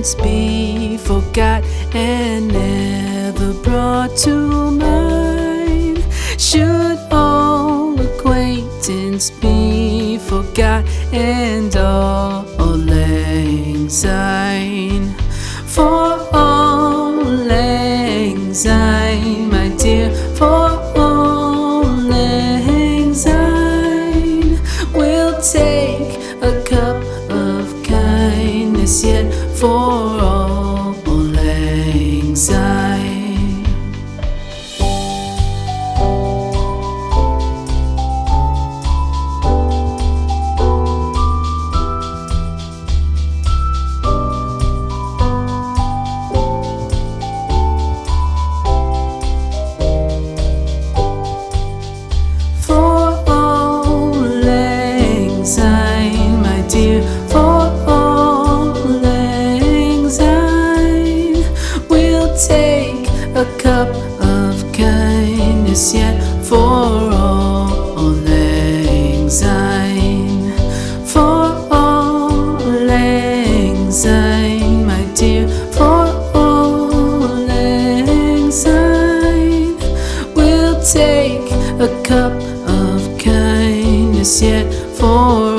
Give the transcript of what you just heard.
once be forgot and never brought to mind? Should all acquaintance be forgot and gió a cup of kindness yet for all anxiety, for all anxiety, my dear, for all anxiety. We'll take a cup of kindness yet for.